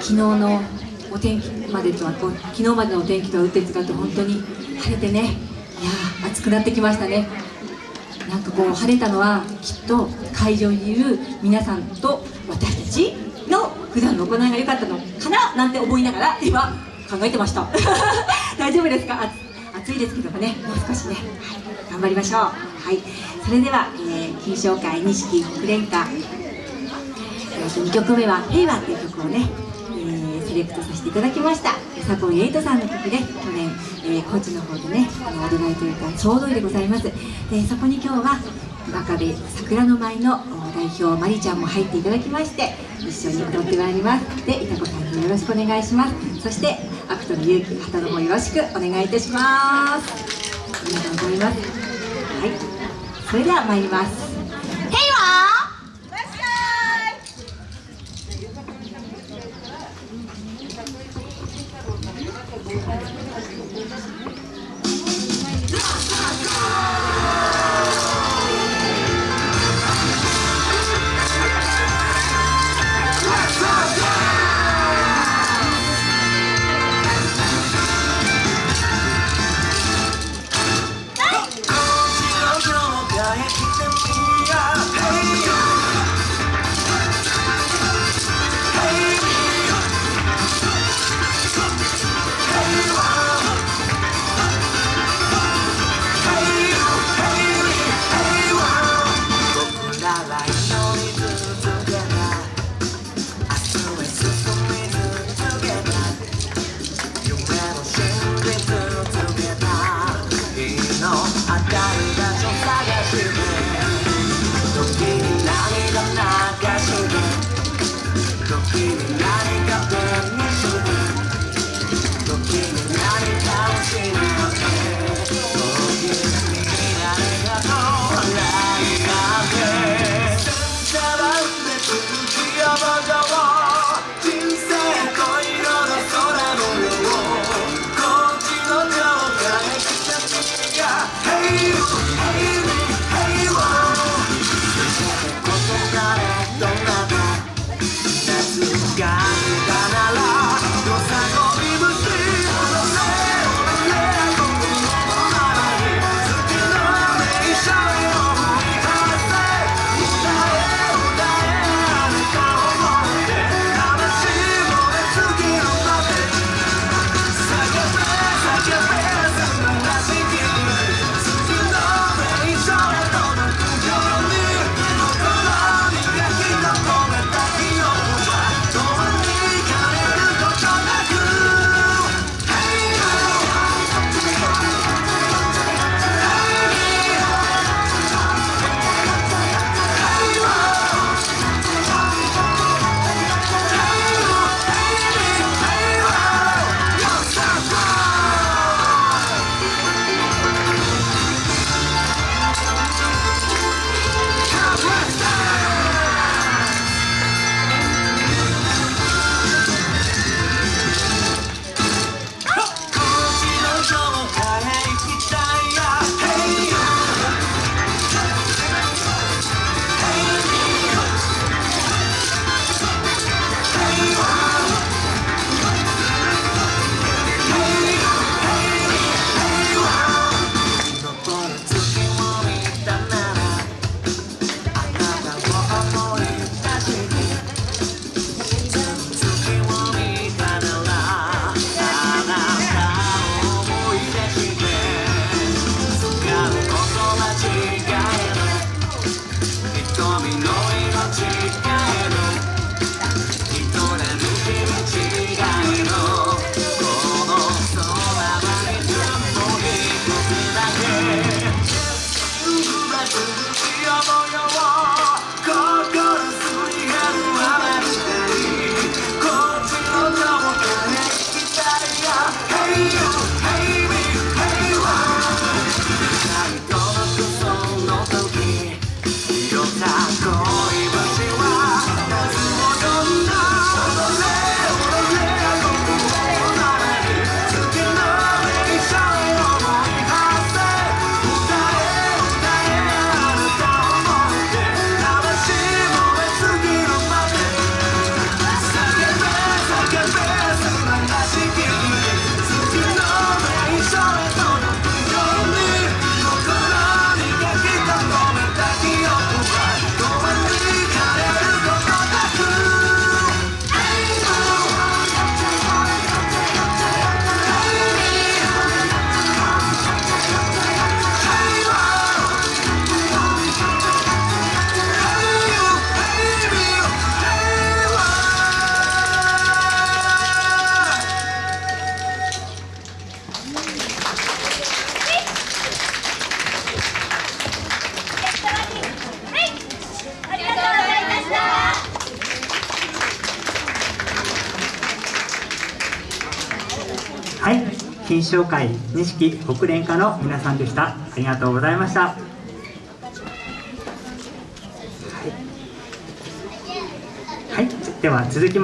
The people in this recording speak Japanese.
昨日のお天気までとは昨日までのお天気とは打って違って本当に晴れてね。いや暑くなってきましたね。なんかこう晴れたのはきっと会場にいる皆さんと私たちの普段の行いが良かったのかななんて思いながら今考えてました。大丈夫ですか？暑いですけどもね。もう少しね、はい、頑張りましょう。はい。それでは、えー、金賞会錦国連歌、えー、と2曲目は「平和」っていう曲をね、セレクトさせていただきました。サポンエイトさんの曲で去年、えー、高知の方でねあの踊られていたちょうどいいでございます。でそこに今日は真壁桜の舞の代表まりちゃんも入っていただきまして一緒に踊ってまいります。でいたこさんによろしくお願いします。そしてアクトの勇気旗の方よろしくお願いいたします。ありがとうございます。はい。それでは参ります。Don't give me 金賞会錦北連課の皆さんでした。ありがとうございました。はい、はい、では続きま